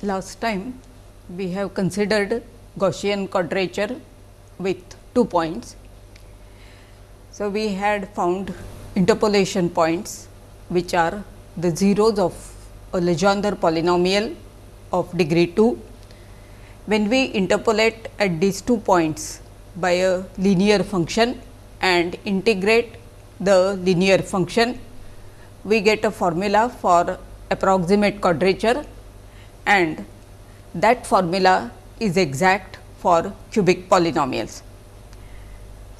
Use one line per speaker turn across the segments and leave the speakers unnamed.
Last time we have considered Gaussian quadrature with two points. So, we had found interpolation points which are the zeros of a Legendre polynomial of degree 2. When we interpolate at these two points by a linear function and integrate the linear function, we get a formula for approximate quadrature and that formula is exact for cubic polynomials.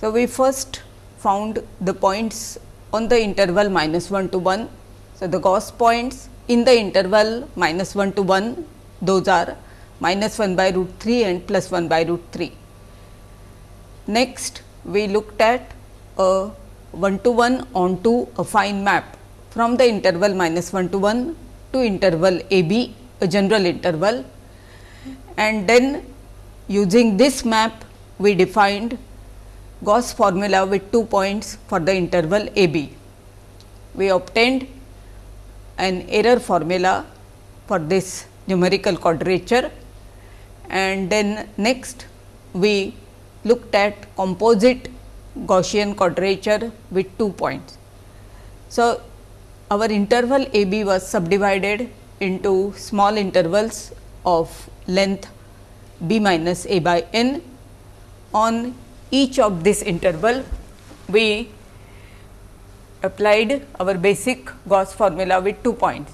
So, we first found the points on the interval minus 1 to 1. So, the Gauss points in the interval minus 1 to 1 those are minus 1 by root 3 and plus 1 by root 3. Next we looked at a 1 to 1 onto affine map from the interval minus 1 to 1 to interval a b a general interval and then using this map we defined Gauss formula with two points for the interval a b. We obtained an error formula for this numerical quadrature and then next we looked at composite Gaussian quadrature with two points. So, our interval a b was subdivided into small intervals of length b minus a by n. On each of this interval, we applied our basic Gauss formula with two points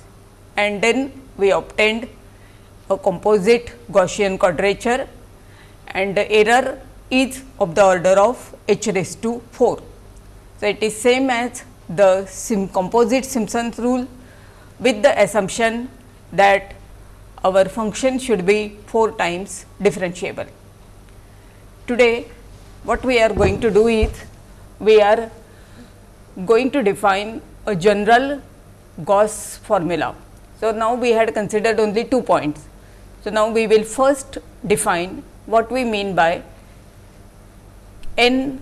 and then we obtained a composite Gaussian quadrature and the error is of the order of h raised to 4. So, it is same as the sim composite Simpson's rule with the assumption that our function should be 4 times differentiable. Today, what we are going to do is, we are going to define a general Gauss formula. So, now we had considered only two points. So, now we will first define what we mean by n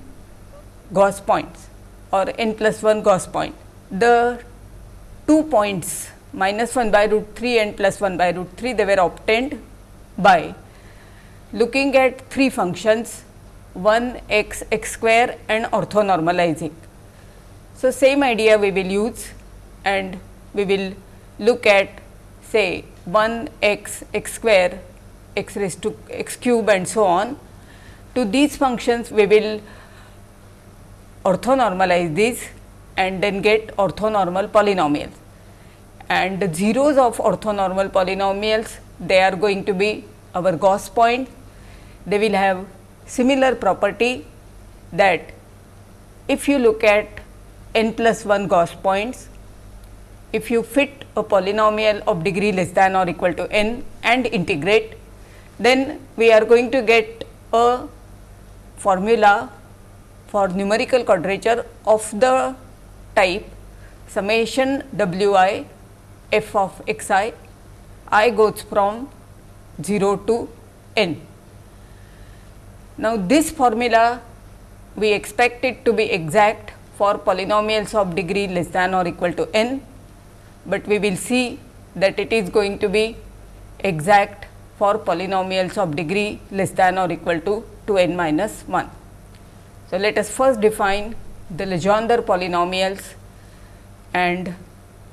Gauss points or n plus 1 Gauss point. The two points minus 1 by root 3 and plus 1 by root 3 they were obtained by looking at three functions 1 x x square and orthonormalizing. So, same idea we will use and we will look at say 1 x x square x raised to x cube and so on. To these functions we will orthonormalize these and then get orthonormal polynomials and the zeros of orthonormal polynomials they are going to be our Gauss point. They will have similar property that if you look at n plus 1 Gauss points, if you fit a polynomial of degree less than or equal to n and integrate, then we are going to get a formula for numerical quadrature of the type summation w i f of x i, i goes from 0 to n. Now, this formula we expect it to be exact for polynomials of degree less than or equal to n, but we will see that it is going to be exact for polynomials of degree less than or equal to 2 n minus 1. So, let us first define the Legendre polynomials and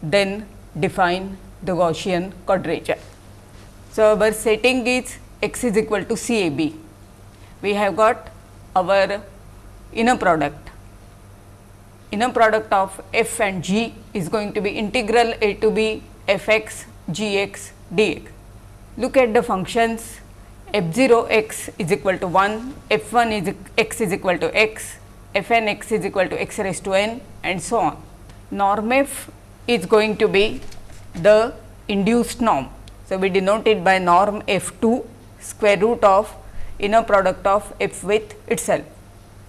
then define the Gaussian quadrature. So, our setting is x is equal to C A B. We have got our inner product. Inner product of f and g is going to be integral a to b f x g x d x. Look at the functions f 0 x is equal to 1, f 1 is x is equal to x, f n x is equal to x raised to n and so on. Norm f is going to be the induced norm. So, we denote it by norm f 2 square root of inner product of f with itself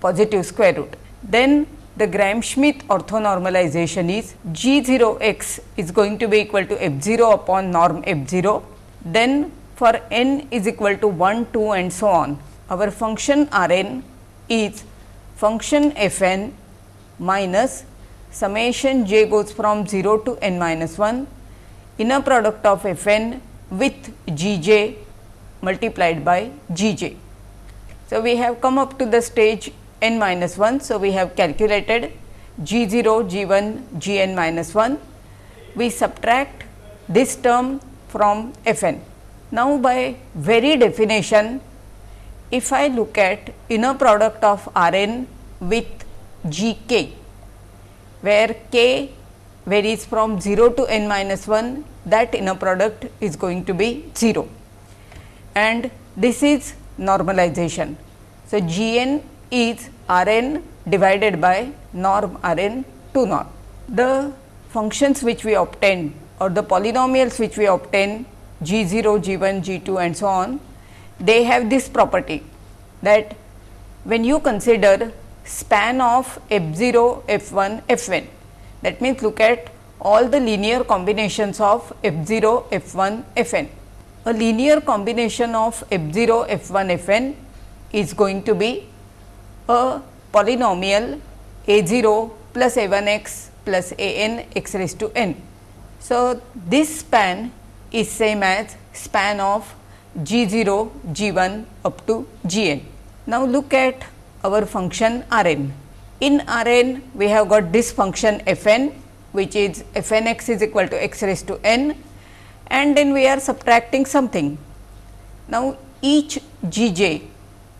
positive square root. Then the Gram-Schmidt orthonormalization is g 0 x is going to be equal to f 0 upon norm f 0. Then for n is equal to 1, 2 and so on. Our function R n is function f n minus summation j goes from 0 to n minus 1 inner product of f n with g j multiplied by g j. So, we have come up to the stage n minus 1. So, we have calculated g 0, g 1, g n minus 1. We subtract this term from f n. Now, by very definition, if I look at inner product of R n with g k, where k varies from 0 to n minus 1, that inner product is going to be 0 and this is normalization. So, g n is R n divided by norm R n to norm. The functions which we obtain or the polynomials which we obtain g 0, g 1, g 2 and so on, they have this property that when you consider span of f 0, f 1, f n that means look at all the linear combinations of f 0, f 1, f n. A linear combination of f 0, f 1, f n is going to be a polynomial a 0 plus a 1 x plus a n x raised to n. So, this span is same as span of g 0, g 1 up to g n. Now, look at our function R n. In R n, we have got this function f n which is f n x is equal to x raised to n and then we are subtracting something. Now, each g j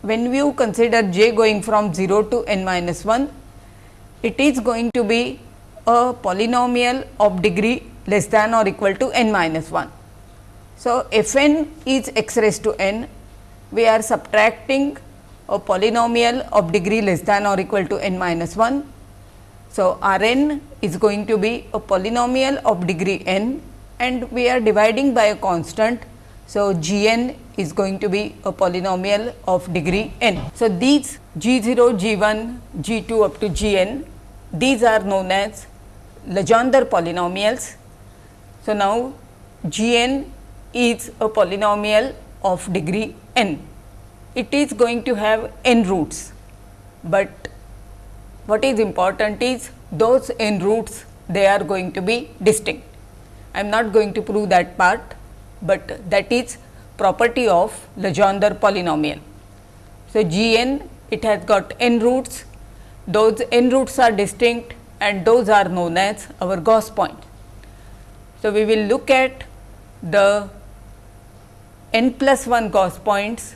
when you consider j going from 0 to n minus 1, it is going to be a polynomial of degree less than or equal to n minus 1. So, f n is x raised to n, we are subtracting a polynomial of degree less than or equal to n minus 1 so, R n is going to be a polynomial of degree n and we are dividing by a constant. So, g n is going to be a polynomial of degree n. So, these g 0, g 1, g 2 up to g n these are known as Legendre polynomials. So, now g n is a polynomial of degree n. It is going to have n roots, but what is important is those n roots they are going to be distinct. I am not going to prove that part, but that is property of Legendre polynomial. So, g n it has got n roots, those n roots are distinct and those are known as our Gauss point. So, we will look at the n plus 1 Gauss points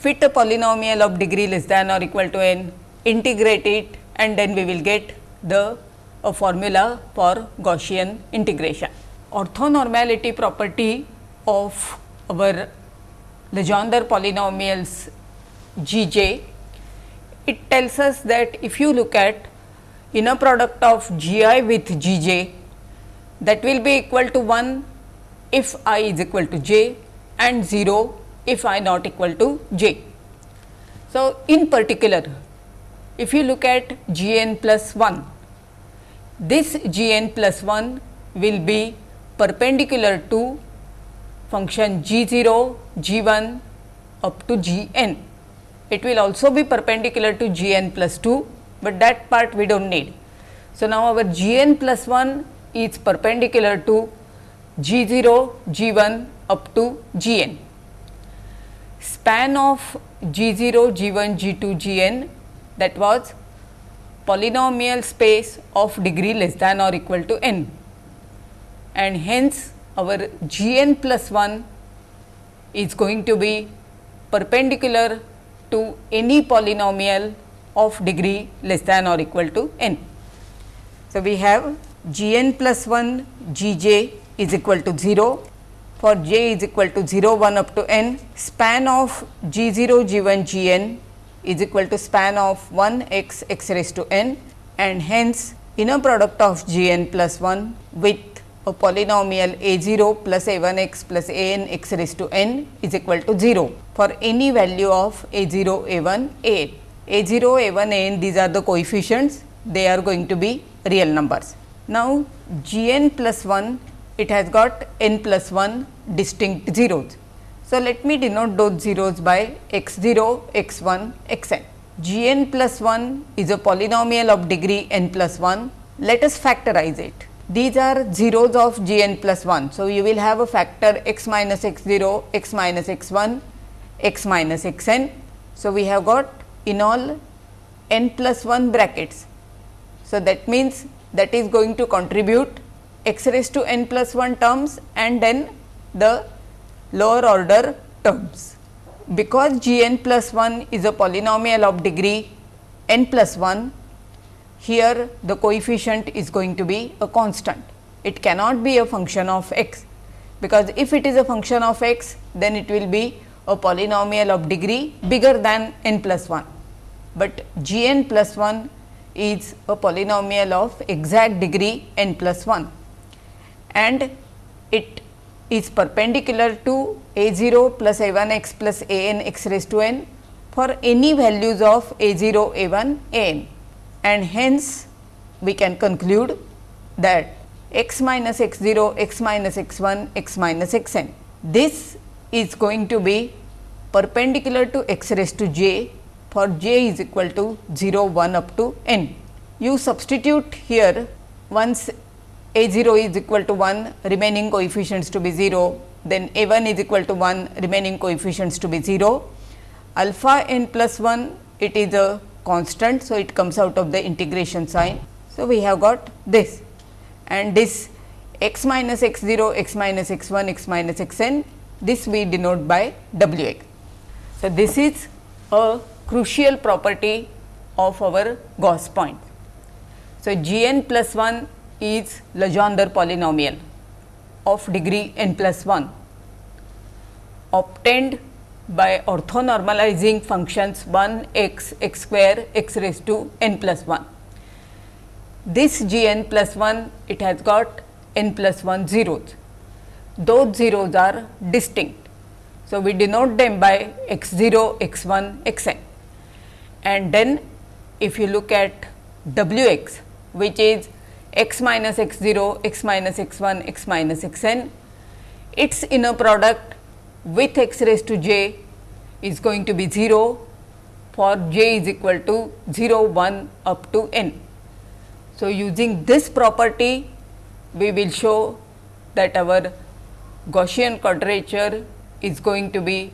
fit a polynomial of degree less than or equal to n integrate it and then we will get the a formula for Gaussian integration. Orthonormality property of our Legendre polynomials G j, it tells us that if you look at inner product of G i with G j that will be equal to 1 if i is equal to j and 0 if i not equal to j. So, in particular if you look at g n plus 1, this g n plus 1 will be perpendicular to function g 0, g 1 up to g n. It will also be perpendicular to g n plus 2, but that part we do not need. So, now our g n plus 1 is perpendicular to g 0, g 1 up to g n. Span of g 0, g 1, g 2, g n that was polynomial space of degree less than or equal to n and hence our g n plus 1 is going to be perpendicular to any polynomial of degree less than or equal to n. So, we have g n plus 1 g j is equal to 0 for j is equal to 0 1 up to n span of g 0 g 1 g n is equal to span of 1 x x raised to n and hence inner product of g n plus 1 with a polynomial a 0 plus a 1 x plus a n x raised to n is equal to 0 for any value of a 0 a 1 a n. a 0 a 1 a n these are the coefficients they are going to be real numbers. Now, g n plus 1 it has got n plus 1 distinct zeros so, let me denote those zeros by x 0, x 1, x n. g n plus 1 is a polynomial of degree n plus 1. Let us factorize it. these are zeros of g n plus 1. So, you will have a factor x minus x 0, x minus x 1, x minus x n. So, we have got in all n plus 1 brackets. So, that means that is going to contribute x raised to n plus 1 terms and then the lower order terms. Because g n plus 1 is a polynomial of degree n plus 1, here the coefficient is going to be a constant. It cannot be a function of x, because if it is a function of x, then it will be a polynomial of degree bigger than n plus 1, but g n plus 1 is a polynomial of exact degree n plus 1 and it is perpendicular to a 0 plus a 1 x plus a n x raised to n for any values of a 0 a 1 a n and hence we can conclude that x minus x 0, x minus x 1, x minus x n. This is going to be perpendicular to x raised to j for j is equal to 0, 1 up to n. You substitute here once a 0 is equal to 1 remaining coefficients to be 0, then a 1 is equal to 1 remaining coefficients to be 0, alpha n plus 1 it is a constant. So, it comes out of the integration sign. So, we have got this and this x minus x 0, x minus x 1, x minus x n this we denote by w x. So, this is a crucial property of our Gauss point. So, g n plus 1 is Legendre polynomial of degree n plus 1 obtained by orthonormalizing functions 1 x x square x raised to n plus 1. This g n plus 1 it has got n plus 1 zeros. Those zeros are distinct. So, we denote them by x 0, x 1, x n and then if you look at w x which is x minus x 0, x minus x 1, x minus x n, its inner product with x raised to j is going to be 0 for j is equal to 0 1 up to n. So, using this property we will show that our Gaussian quadrature is going to be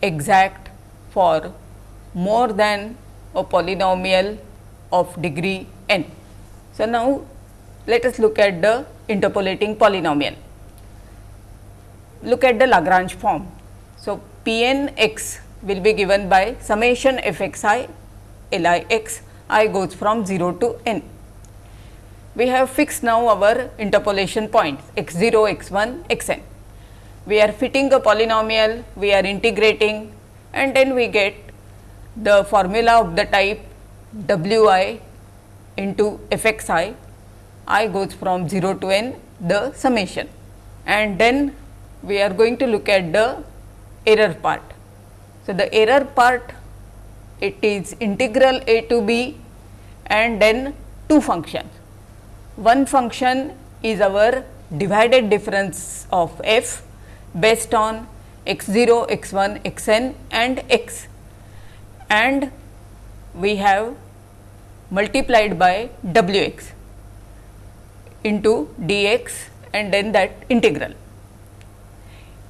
exact for more than a polynomial of degree n. So, now let us look at the interpolating polynomial look at the Lagrange form. So, P n x will be given by summation f x i L i x i goes from 0 to n. We have fixed now our interpolation points x 0, x 1, x n. We are fitting a polynomial, we are integrating and then we get the formula of the type w i into f x i, i goes from 0 to n the summation and then we are going to look at the error part. So, the error part it is integral a to b and then two functions. One function is our divided difference of f based on x 0, x 1, x n and x and we have multiplied by w x into d x and then that integral.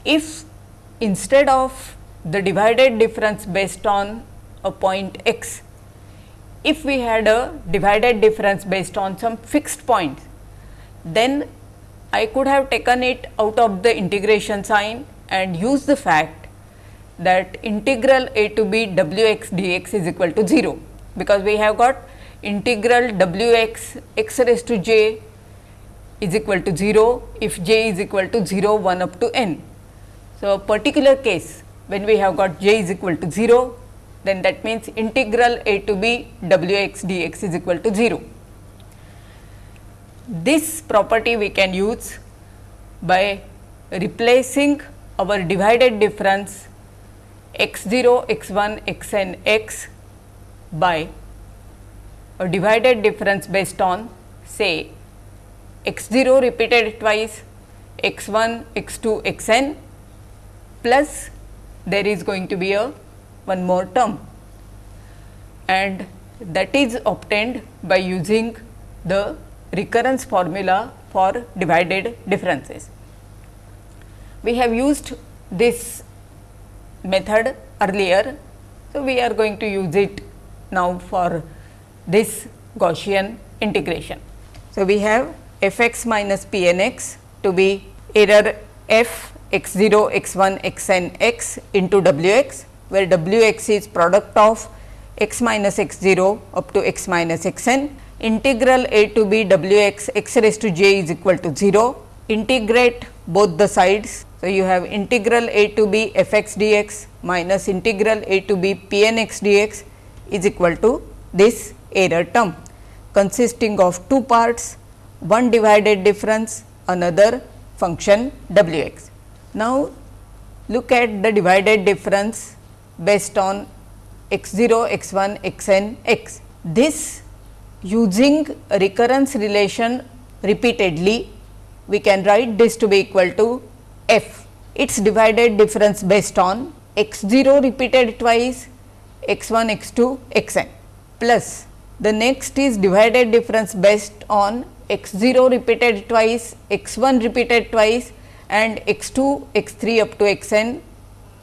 If instead of the divided difference based on a point x, if we had a divided difference based on some fixed point, then I could have taken it out of the integration sign and use the fact that integral a to b w x dx is equal to 0, because we have got integral w x x raised to j is equal to 0 if j is equal to 0 1 up to n. So, a particular case when we have got j is equal to 0, then that means integral a to b w x d x is equal to 0. This property we can use by replacing our divided difference x 0, x 1, x n, x by a divided difference based on say x 0 repeated twice, x 1, x 2, x n plus there is going to be a one more term and that is obtained by using the recurrence formula for divided differences. We have used this method earlier. So, we are going to use it now for this Gaussian integration. So, we have f x minus p n x to be error f x 0 x 1 x n x into w x, where w x is product of x minus x 0 up to x minus x n integral a to b w x x raised to j is equal to 0 integrate both the sides. So, you have integral a to b f x d x minus integral a to b p n x d x is equal to this error term consisting of two parts one divided difference another function w x. Now, look at the divided difference based on x 0, x 1, x n, x. This using recurrence relation repeatedly, we can write this to be equal to f. Its divided difference based on x 0 repeated twice, x 1, x 2, x n plus the next is divided difference based on x 0 repeated twice, x 1 repeated twice and x 2, x 3 up to x n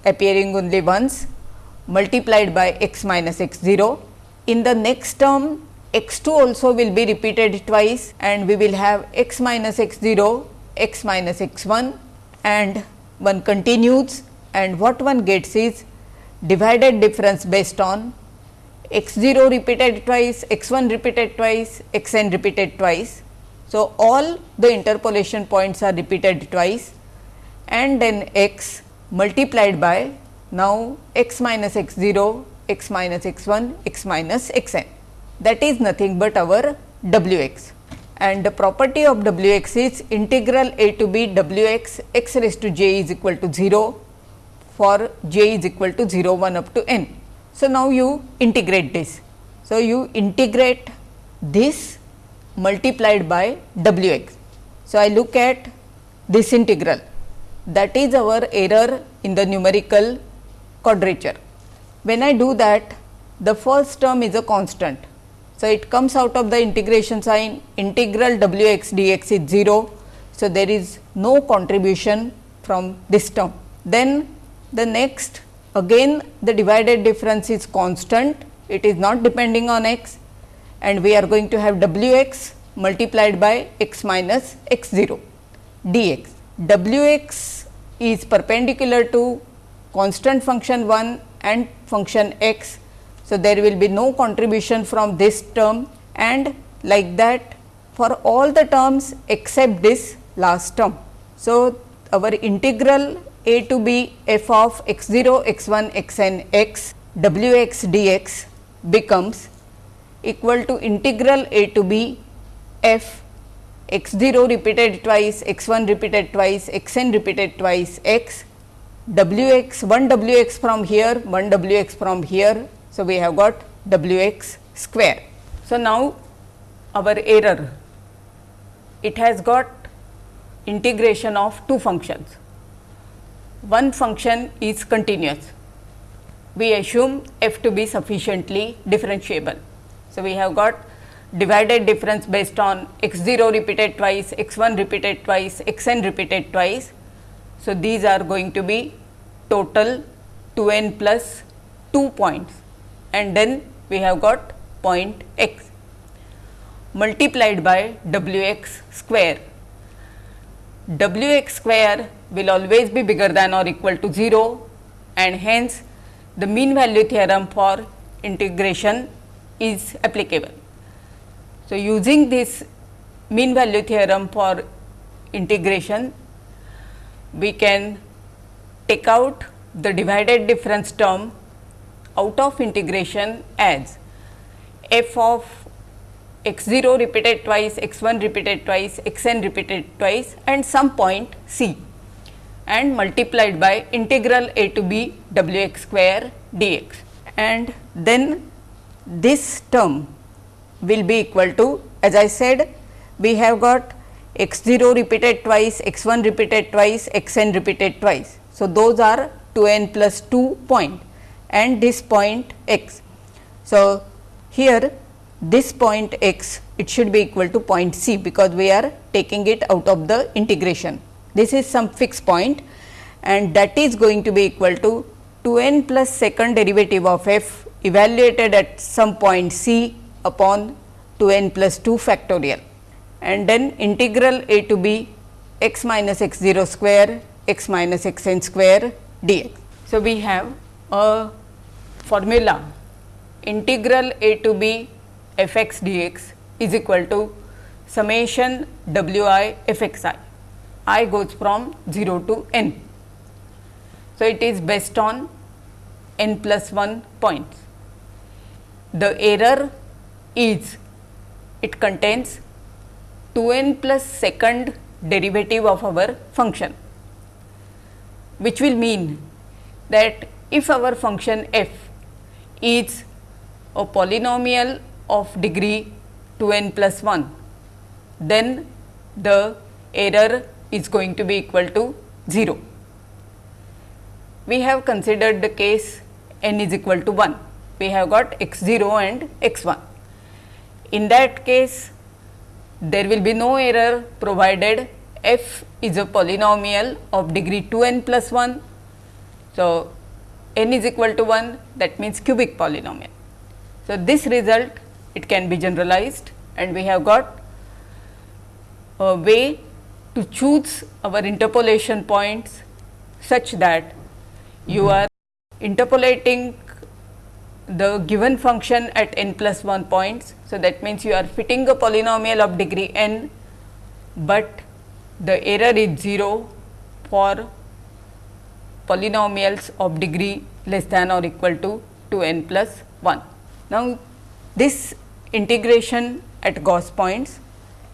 appearing only once multiplied by x minus x 0. In the next term x 2 also will be repeated twice and we will have x minus x 0, x minus x 1 and one continues and what one gets is divided difference based on x 0 repeated twice, x 1 repeated twice, x n repeated twice. So, all the interpolation points are repeated twice and then x multiplied by now x minus x 0, x minus x 1, x minus x n that is nothing but our w x and the property of w x is integral a to b w x x raised to j is equal to 0 for j is equal to 0 1 up to n. So, now you integrate this. So, you integrate this multiplied by w x. So, I look at this integral that is our error in the numerical quadrature. When I do that the first term is a constant. So, it comes out of the integration sign integral W x d x is 0. So, there is no contribution from this term. Then the next again the divided difference is constant, it is not depending on x and we are going to have w x multiplied by x minus x 0 d x. w x is perpendicular to constant function 1 and function x. So, there will be no contribution from this term and like that for all the terms except this last term. So, our integral a to b f of x 0 x 1 x n, x w x d x becomes equal to integral a to b f x 0 repeated twice, x 1 repeated twice, x n repeated twice x w x 1 w x from here 1 w x from here. So, we have got w x square. So, now our error it has got integration of two functions one function is continuous. We assume f to be sufficiently differentiable. So, we have got divided difference based on x 0 repeated twice, x 1 repeated twice, x n repeated twice. So, these are going to be total 2 n plus 2 points and then we have got point x multiplied by w x square. w x square will always be bigger than or equal to 0 and hence the mean value theorem for integration is applicable. So, using this mean value theorem for integration, we can take out the divided difference term out of integration as f of x 0 repeated twice, x 1 repeated twice, x n repeated twice and some point c and multiplied by integral a to b w x square dx and then this term will be equal to as I said we have got x 0 repeated twice, x 1 repeated twice, x n repeated twice. So, those are 2 n plus 2 point and this point x. So, here this point x it should be equal to point C because we are taking it out of the integration. This is some fixed point and that is going to be equal to 2 n plus second derivative of f evaluated at some point C upon 2 n plus 2 factorial and then integral a to b x minus x 0 square x minus x n square dx. So, we have a formula integral a to b f x dx is equal to summation w i f x i, i goes from 0 to n. So, it is based on n plus 1 points. The error is it contains 2 n plus second derivative of our function, which will mean that if our function f is a polynomial of degree 2 n plus 1, then the error is going to be equal to 0. We have considered the case n is equal to 1, we have got x 0 and x 1. In that case, there will be no error provided f is a polynomial of degree 2 n plus 1. So, n is equal to 1 that means cubic polynomial. So, this result it can be generalized and we have got a way to choose our interpolation points such that you are interpolating the given function at n plus 1 points. So, that means you are fitting a polynomial of degree n, but the error is 0 for polynomials of degree less than or equal to 2 n plus 1. Now, this integration at Gauss points.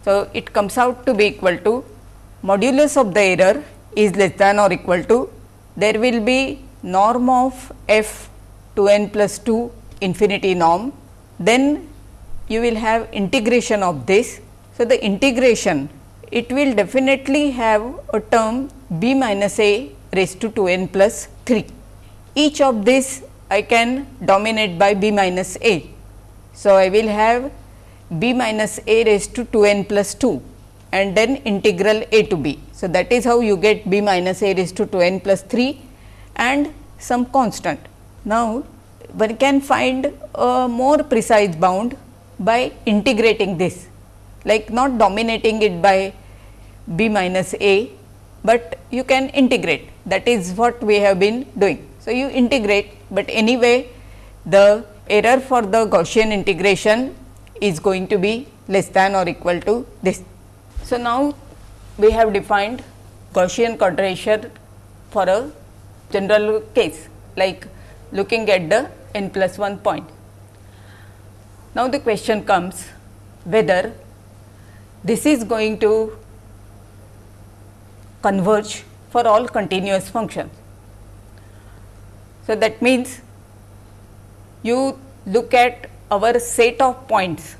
So, it comes out to be equal to modulus of the error is less than or equal to there will be norm of f to n plus 2 infinity norm. Then you will have integration of this. So, the integration it will definitely have a term b minus a raised to 2 n plus 3. Each of this I can dominate by b minus a. So, I will have b minus a raised to 2 n plus 2 and then integral a to b. So, that is how you get b minus a raised to 2 n plus 3 and some constant. Now, one can find a more precise bound by integrating this like not dominating it by b minus a, but you can integrate that is what we have been doing. So, you integrate, but anyway the error for the Gaussian integration is going to be less than or equal to this. So, now we have defined Gaussian quadrature for a general case like looking at the n plus 1 point. Now, the question comes whether this is going to converge for all continuous functions. So, that means you look at our set of points,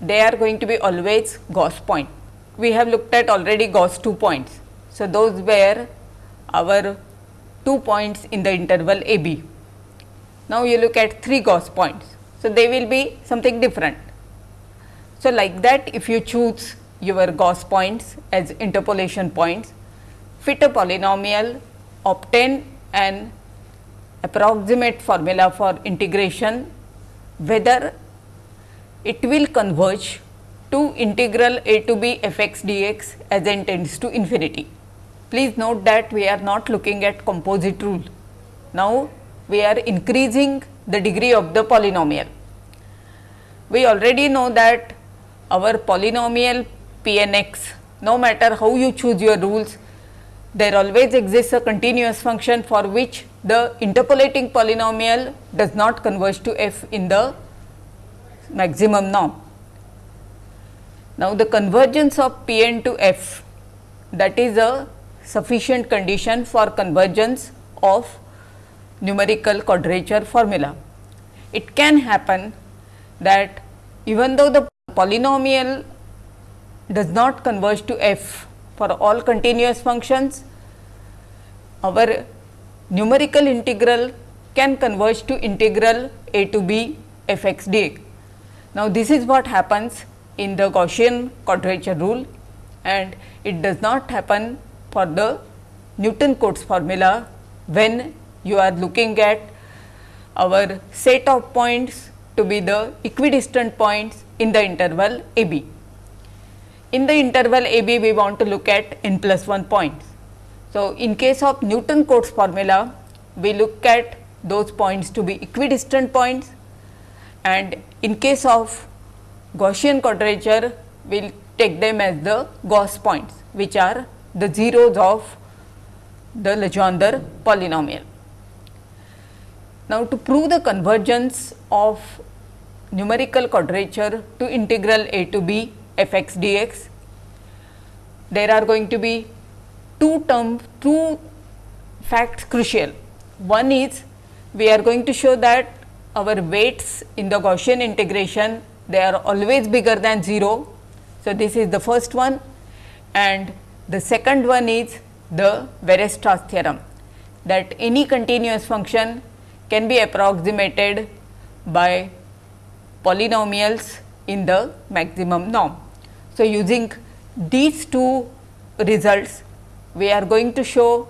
they are going to be always Gauss point. We have looked at already Gauss 2 points. So, those were our 2 points in the interval a b. Now, you look at 3 Gauss points. So, they will be something different. So, like that if you choose your Gauss points as interpolation points, fit a polynomial, obtain an approximate formula for integration, whether it will converge to integral a to b f x dx as n tends to infinity. Please note that we are not looking at composite rule. Now, we are increasing the degree of the polynomial. We already know that our polynomial p n x, no matter how you choose your rules, there always exists a continuous function for which the interpolating polynomial does not converge to f in the maximum norm. Now, the convergence of p n to f that is a sufficient condition for convergence of numerical quadrature formula. It can happen that even though the polynomial does not converge to f for all continuous functions, our numerical integral can converge to integral a to b f x dx. Now, this is what happens in the Gaussian quadrature rule and it does not happen for the Newton Cotes formula when you are looking at our set of points to be the equidistant points in the interval a b. In the interval a b we want to look at n plus 1 points. So, in case of Newton Cotes formula we look at those points to be equidistant points and in case of Gaussian quadrature we will take them as the Gauss points which are the zeros of the Legendre polynomial. Now, to prove the convergence of numerical quadrature to integral a to b f x dx, there are going to be two terms, two facts crucial. One is we are going to show that our weights in the Gaussian integration they are always bigger than 0. So, this is the first one and the second one is the Weierstrass theorem that any continuous function can be approximated by polynomials in the maximum norm. So, using these two results we are going to show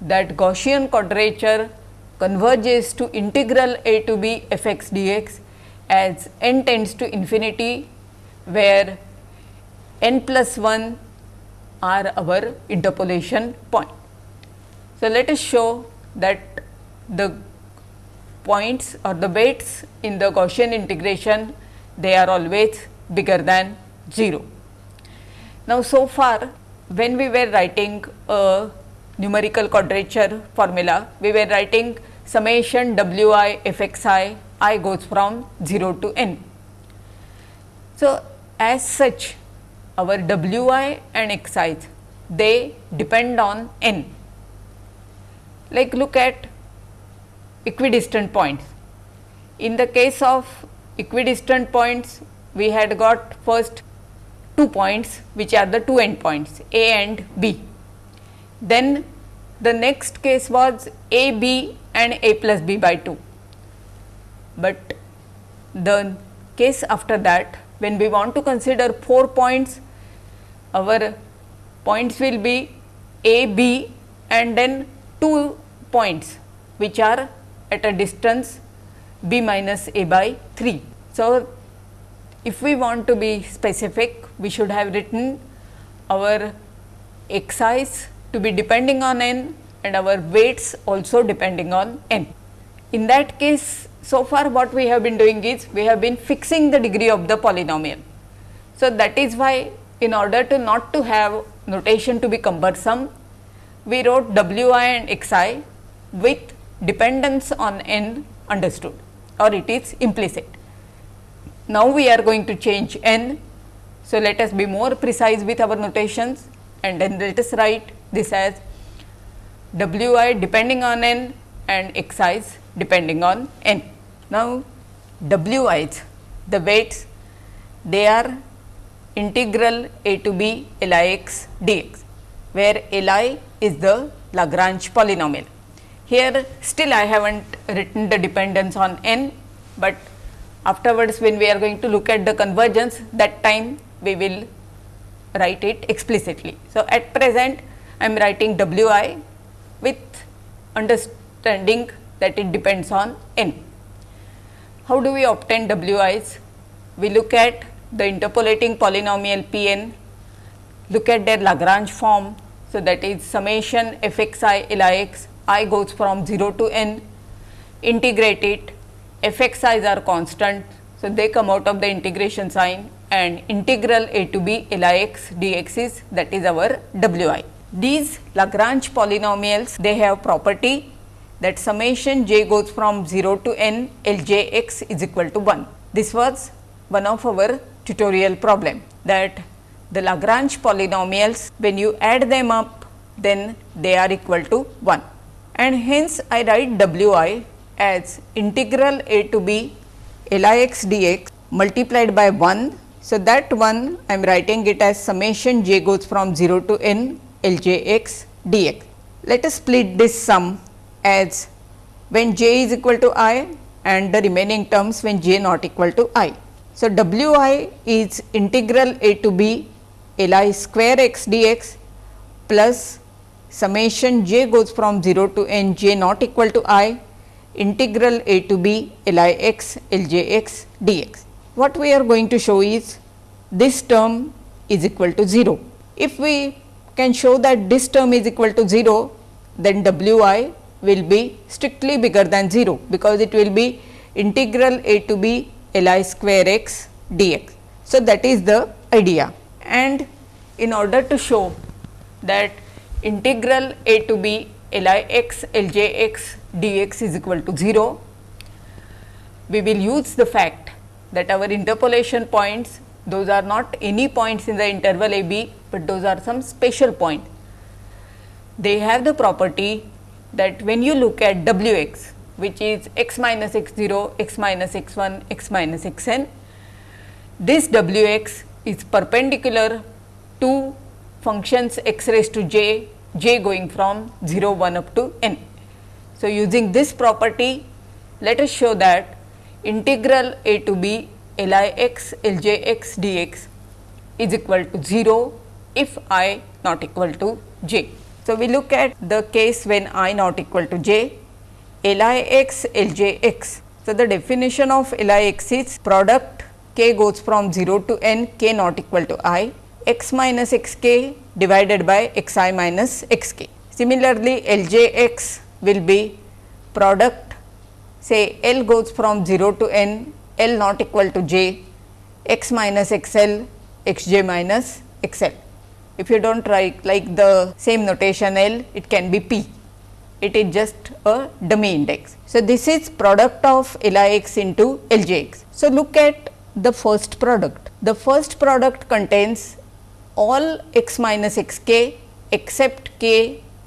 that Gaussian quadrature converges to integral a to b f x dx as n tends to infinity where n plus 1 are our interpolation point. So, let us show that the points or the weights in the Gaussian integration they are always bigger than 0. Now, so far when we were writing a numerical quadrature formula, we were writing summation w i f x i, i goes from 0 to n. So, as such our w i and x i they depend on n. Like look at equidistant points. In the case of equidistant points, we had got first two points which are the two endpoints A and B. Then the next case was A B and A plus B by 2. But the case after that when we want to consider 4 points our points will be A, B and then 2 points which are at a distance B minus A by 3. So, if we want to be specific we should have written our i's to be depending on n and our weights also depending on n. In that case so far what we have been doing is we have been fixing the degree of the polynomial. So, that is why in order to not to have notation to be cumbersome, we wrote w i and x i with dependence on n understood or it is implicit. Now, we are going to change n. So, let us be more precise with our notations and then let us write this as w i depending on n and x i's depending on n. Now, w i's the weights they are integral a to b L i x dx, where L i is the Lagrange polynomial. Here still I have not written the dependence on n, but afterwards when we are going to look at the convergence that time we will write it explicitly. So, at present I am writing w i with understanding that it depends on n. How do we obtain w i's? We look at the interpolating polynomial p n, look at their Lagrange form. So, that is summation f x i L i x i goes from 0 to n, integrate it, f x i's are constant. So, they come out of the integration sign and integral a to b L i x dx is that is our w i. These Lagrange polynomials they have property that summation j goes from 0 to n L j x is equal to 1. This was one of our tutorial problem that the Lagrange polynomials when you add them up then they are equal to 1 and hence I write w i as integral a to b L i x dx multiplied by 1. So, that one I am writing it as summation j goes from 0 to n L j x dx. Let us split this sum as when j is equal to i and the remaining terms when j not equal to i. So, w i is integral a to b L i square x dx plus summation j goes from 0 to n j not equal to i integral a to b L i x L j x dx. What we are going to show is this term is equal to 0. If we can show that this term is equal to 0, then w i will be strictly bigger than 0, because it will be integral a to b L i square x dx. So, that is the idea and in order to show that integral a to b L i x L j x d x is equal to 0, we will use the fact that our interpolation points those are not any points in the interval a b, but those are some special point. They have the property that when you look at w x which is x minus x 0, x minus x 1, x minus x n, this w x is perpendicular to functions x raised to j, j going from 0 1 up to n. So, using this property let us show that integral a to b L i x L j x dx is equal to 0 if i not equal to j. So, we look at the case when i not equal to j L i x L j x. So, the definition of L i x is product k goes from 0 to n k not equal to i x minus x k divided by x i minus x k. Similarly, L j x will be product say L goes from 0 to n L not equal to j x minus x L x j minus x L. If you do not write like the same notation L, it can be P. It is just a dummy index. So, this is product of L i x into L j x. So, look at the first product. The first product contains all x minus x k except k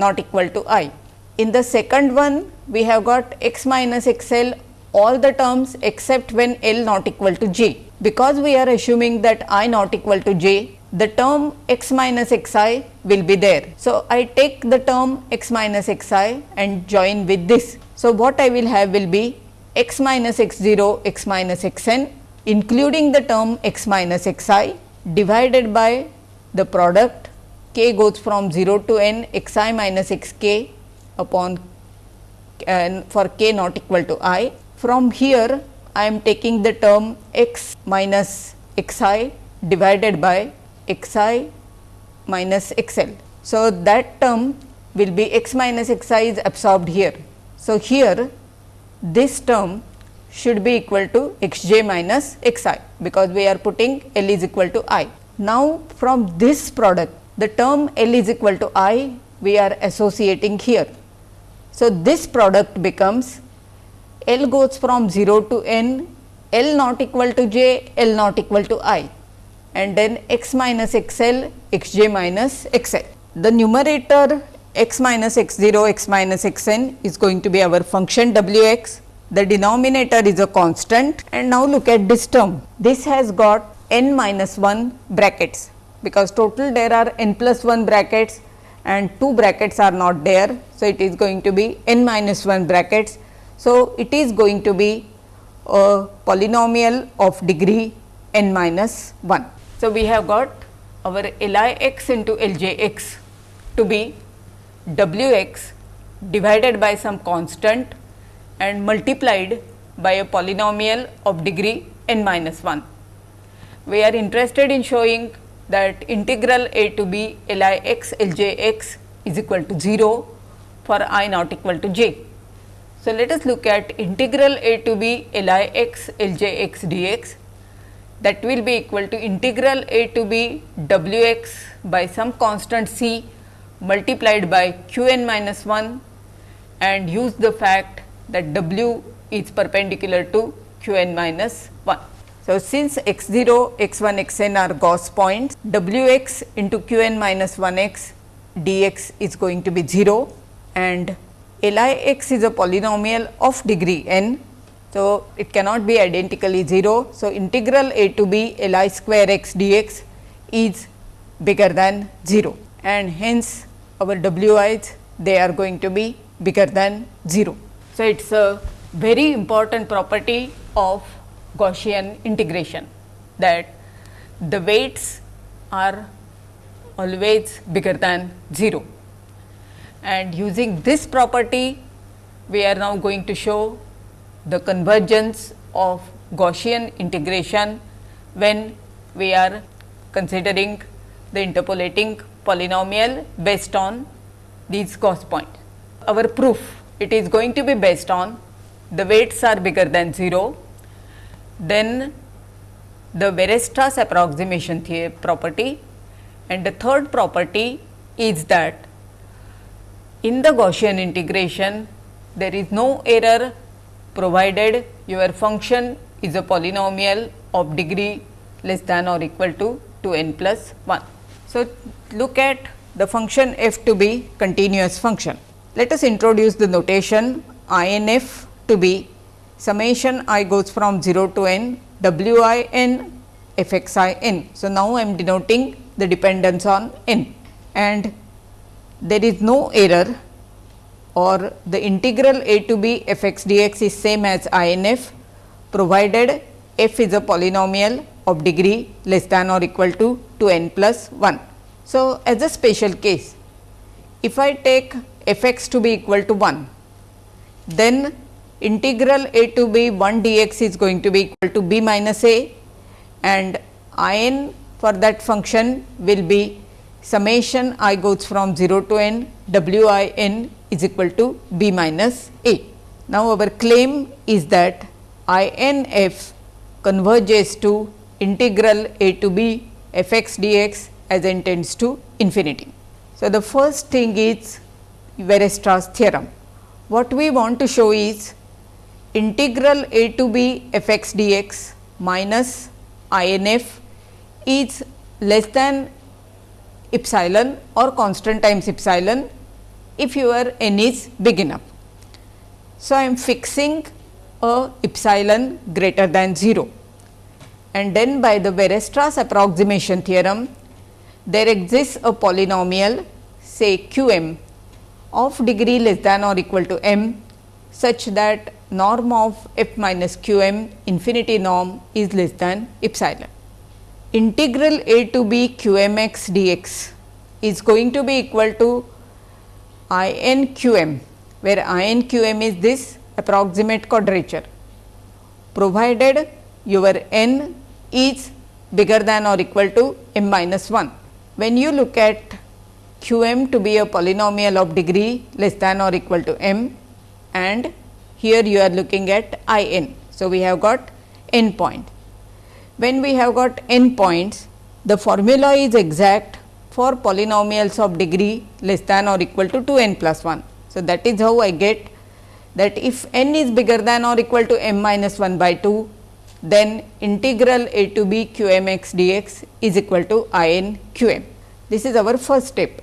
not equal to i. In the second one, we have got x minus x l all the terms except when L not equal to j. Because we are assuming that i not equal to j, the term x minus x i will be there. So, I take the term x minus x i and join with this. So, what I will have will be x minus x 0 x minus x n including the term x minus x i divided by the product k goes from 0 to n x i minus x k upon uh, for k not equal to i from here I am taking the term x minus x i divided by x i minus x l. So, that term will be x minus x i is absorbed here. So, here this term should be equal to x j minus x i because we are putting L is equal to i. Now, from this product the term L is equal to i we are associating here. So, this product becomes L goes from 0 to n, L not equal to j, L not equal to i and then x minus x l, x j minus x l. The numerator x minus x 0, x minus x n is going to be our function w x. The denominator is a constant and now look at this term. This has got n minus 1 brackets because total there are n plus 1 brackets and 2 brackets are not there. So, it is going to be n minus 1 brackets so, it is going to be a polynomial of degree n minus 1. So, we have got our L i x into L j x to be w x divided by some constant and multiplied by a polynomial of degree n minus 1. We are interested in showing that integral a to b L i x L j x is equal to 0 for i not equal to j. So, let us look at integral a to b L i x L j x dx that will be equal to integral a to b w x by some constant c multiplied by q n minus 1 and use the fact that w is perpendicular to q n minus 1. So, since x 0, x 1, x n are Gauss points, w x into q n minus 1 x dx is going to be 0 and L i x is a polynomial of degree n. So, it cannot be identically 0. So, integral a to b L i square x dx is bigger than 0 and hence our w i's they are going to be bigger than 0. So, it is a very important property of Gaussian integration. that the weights are always bigger than 0 and using this property we are now going to show the convergence of Gaussian integration when we are considering the interpolating polynomial based on these Gauss points. Our proof it is going to be based on the weights are bigger than 0, then the Weierstrass approximation property and the third property is that in the Gaussian integration there is no error provided your function is a polynomial of degree less than or equal to 2 n plus 1. So, look at the function f to be continuous function. Let us introduce the notation I n f to be summation i goes from 0 to n w i n f x i n. So, now I am denoting the dependence on n and there is no error or the integral a to b f x d x is same as I n f provided f is a polynomial of degree less than or equal to 2 n plus 1. So, as a special case if I take f x to be equal to 1 then integral a to b 1 d x is going to be equal to b minus a and I n for that function will be summation i goes from 0 to n w i n is equal to b minus a. Now, our claim is that I n f converges to integral a to b f x d x as n tends to infinity. So, the first thing is Weierstrass theorem. What we want to show is integral a to b f x d x minus I n f is less than epsilon or constant times epsilon if your n is big enough. So, I am fixing a epsilon greater than 0 and then by the Weierstrass approximation theorem there exists a polynomial say q m of degree less than or equal to m such that norm of f minus q m infinity norm is less than epsilon. Integral a to b q m x d x is going to be equal to I n q m where I n q m is this approximate quadrature provided your n is bigger than or equal to m minus 1. When you look at q m to be a polynomial of degree less than or equal to m and here you are looking at I n. So, we have got n point. When we have got n points, the formula is exact for polynomials of degree less than or equal to 2 n plus 1. So, that is how I get that if n is bigger than or equal to m minus 1 by 2, then integral a to b q m x d x is equal to i n q m. This is our first step.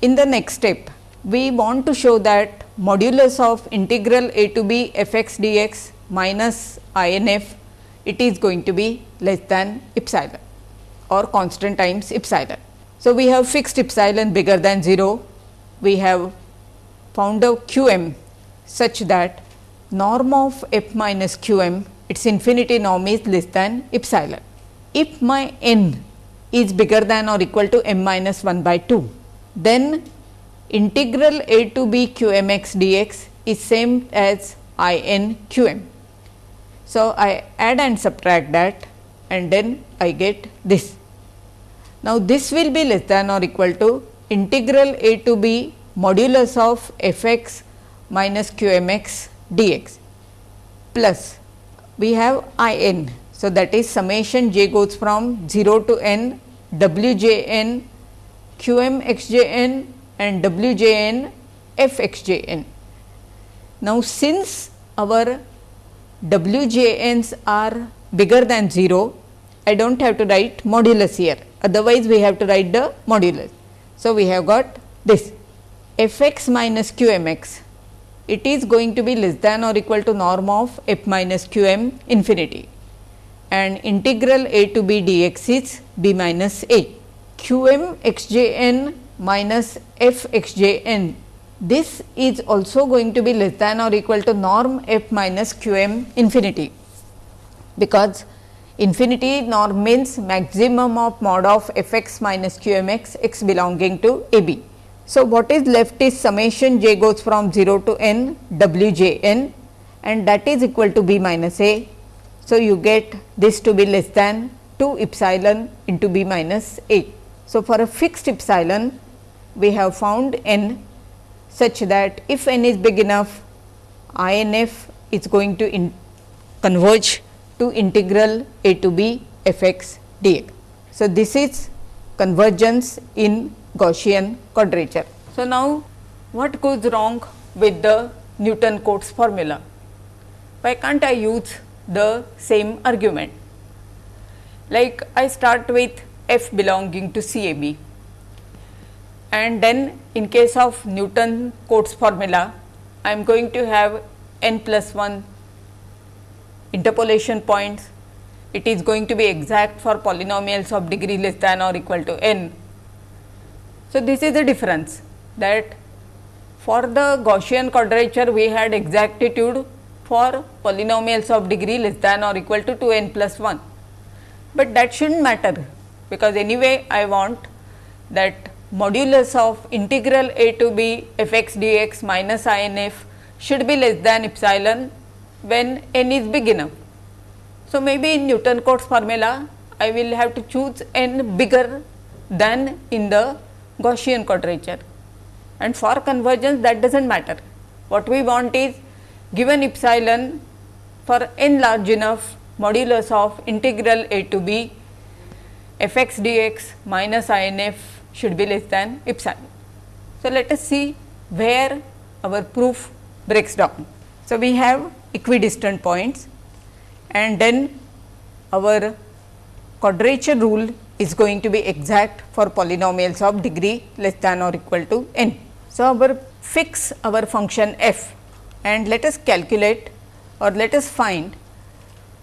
In the next step, we want to show that modulus of integral a to b f x d x minus i n f it is going to be less than epsilon or constant times epsilon. So, we have fixed epsilon bigger than 0, we have found a q m such that norm of f minus q m its infinity norm is less than epsilon. If my n is bigger than or equal to m minus 1 by 2, then integral a to b q m x d x is same as i n q m. So, I add and subtract that and then I get this. Now, this will be less than or equal to integral a to b modulus of f x minus q m x d x plus we have i n. So, that is summation j goes from 0 to n w j n q m x j n and w j n f x j n. Now, since our w j n's are bigger than 0, I do not have to write modulus here otherwise we have to write the modulus. So, we have got this f x minus q m x it is going to be less than or equal to norm of f minus q m infinity and integral a to b d x is b minus a q m x j n minus f x j n this is also going to be less than or equal to norm f minus q m infinity because infinity norm means maximum of mod of f x minus q m x x belonging to a b. So, what is left is summation j goes from 0 to n w j n and that is equal to b minus a. So, you get this to be less than 2 epsilon into b minus a. So, for a fixed epsilon we have found n such that if n is big enough I n f is going to converge to integral a to b f x dx. So, this is convergence in Gaussian quadrature. So, now what goes wrong with the Newton Cotes formula? Why can't I use the same argument? Like I start with f belonging to C A B and then in case of Newton Cotes formula I am going to have n plus 1 interpolation points. It is going to be exact for polynomials of degree less than or equal to n. So, this is the difference that for the Gaussian quadrature we had exactitude for polynomials of degree less than or equal to 2 n plus 1, but that should not matter because anyway I want that modulus of integral a to b f x dx minus i n f should be less than epsilon when n is big enough. So, maybe in Newton Cotes formula I will have to choose n bigger than in the Gaussian quadrature and for convergence that does not matter. What we want is given epsilon for n large enough modulus of integral a to b f x dx minus i n f should be less than epsilon. So, let us see where our proof breaks down. So, we have equidistant points and then our quadrature rule is going to be exact for polynomials of degree less than or equal to n. So, our fix our function f and let us calculate or let us find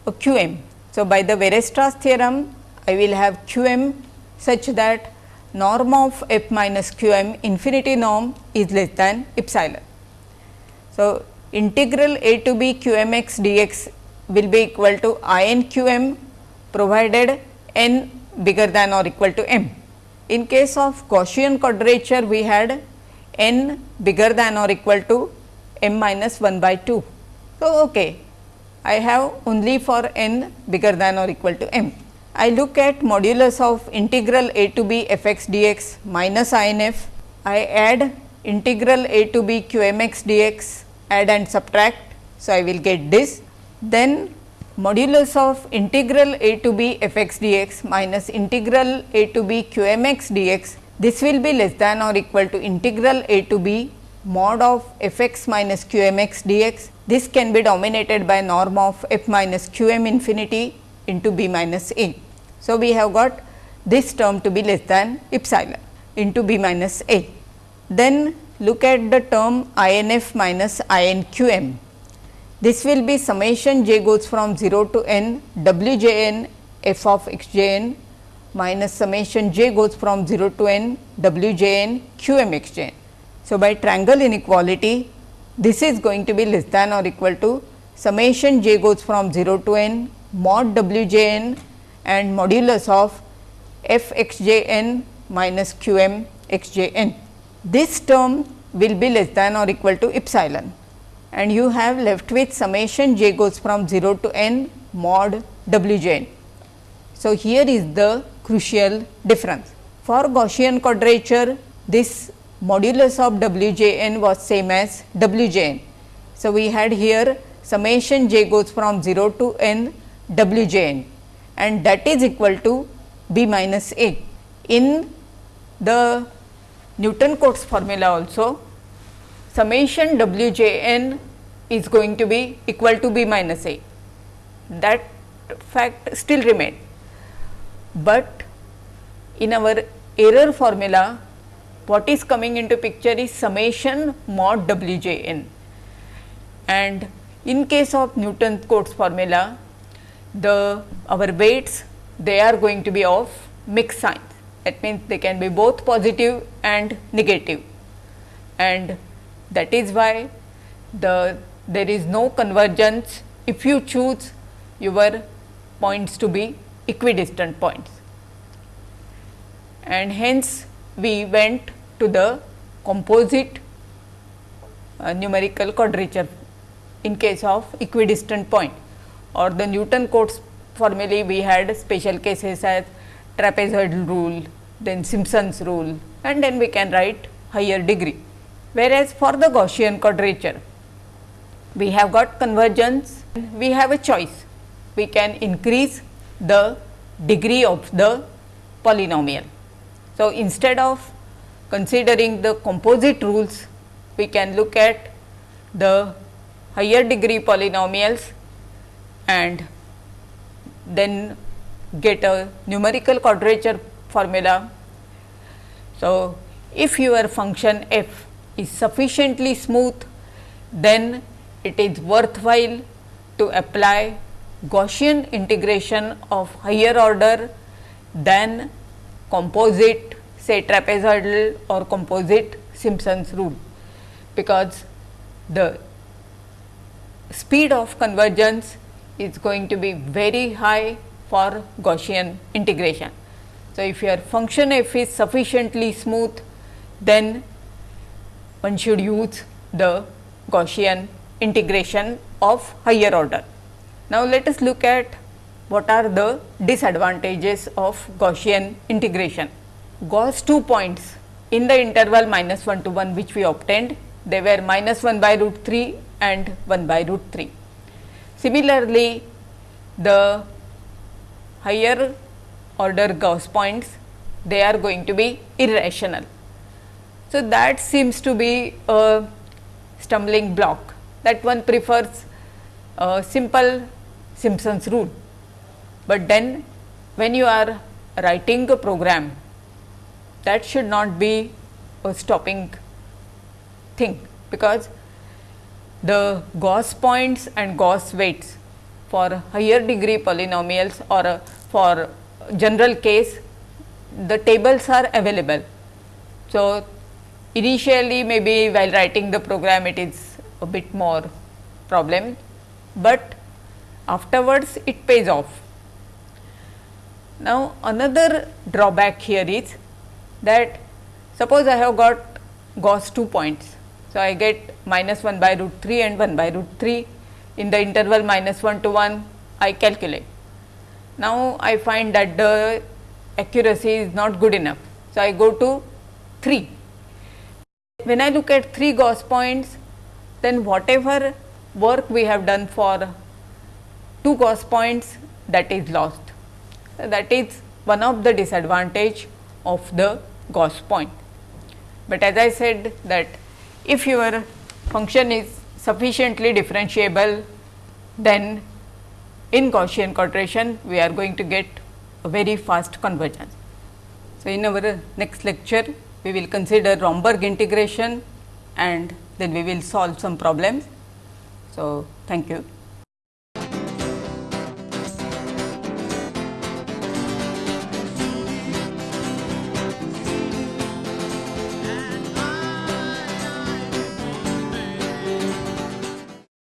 a q m. So, by the Weierstrass theorem I will have q m such that norm of f minus q m infinity norm is less than epsilon. So, integral a to b q m x dx will be equal to i n q m provided n bigger than or equal to m. In case of Gaussian quadrature we had n bigger than or equal to m minus 1 by 2. So, okay, I have only for n bigger than or equal to m. I look at modulus of integral a to b f x dx minus i n f. I add integral a to b q m x dx add and subtract. So, I will get this. Then modulus of integral a to b f x dx minus integral a to b q m x dx. This will be less than or equal to integral a to b mod of f x minus q m x dx. This can be dominated by norm of f minus q m infinity into b minus a. So, we have got this term to be less than epsilon into b minus a. Then look at the term I n f minus I n q m. This will be summation j goes from 0 to n w j n f of x j n minus summation j goes from 0 to n w j n q m x j n. So, by triangle inequality this is going to be less than or equal to summation j goes from 0 to n mod w j n and modulus of f x j n minus q m x j n. This term will be less than or equal to epsilon and you have left with summation j goes from 0 to n mod w j n. So, here is the crucial difference. For Gaussian quadrature, this modulus of w j n was same as w j n. So, we had here summation j goes from 0 to n w j n and that is equal to b minus a. In the Newton Cotes formula also summation w j n is going to be equal to b minus a. That fact still remain, but in our error formula what is coming into picture is summation mod w j n and in case of Newton Cotes formula the our weights they are going to be of mixed signs. That means they can be both positive and negative. And that is why the there is no convergence. If you choose your points to be equidistant points. And hence, we went to the composite uh, numerical quadrature in case of equidistant point or the Newton Cotes formulae we had special cases as trapezoidal rule, then Simpson's rule and then we can write higher degree. Whereas, for the Gaussian quadrature we have got convergence, we have a choice. We can increase the degree of the polynomial. So, instead of considering the composite rules, we can look at the higher degree polynomials and then get a numerical quadrature formula. So, if your function f is sufficiently smooth, then it is worthwhile to apply Gaussian integration of higher order than composite say trapezoidal or composite Simpson's rule, because the speed of convergence is going to be very high for Gaussian integration. So, if your function f is sufficiently smooth, then one should use the Gaussian integration of higher order. Now, let us look at what are the disadvantages of Gaussian integration. Gauss 2 points in the interval minus 1 to 1 which we obtained, they were minus 1 by root 3 and 1 by root 3. Similarly, the higher order Gauss points they are going to be irrational. So, that seems to be a stumbling block that one prefers a simple Simpson's rule. But then when you are writing a program that should not be a stopping thing because the Gauss points and Gauss weights for higher degree polynomials or uh, for general case the tables are available. So, initially maybe while writing the program it is a bit more problem, but afterwards it pays off. Now, another drawback here is that suppose I have got Gauss 2 points. So, I get minus 1 by root 3 and 1 by root 3 in the interval minus 1 to 1 I calculate. Now, I find that the accuracy is not good enough. So, I go to 3. When I look at 3 Gauss points, then whatever work we have done for 2 Gauss points that is lost. That is one of the disadvantage of the Gauss point. But as I said that if your function is sufficiently differentiable, then in Gaussian quadration we are going to get a very fast convergence. So, in our next lecture we will consider Romberg integration and then we will solve some problems. So, thank you.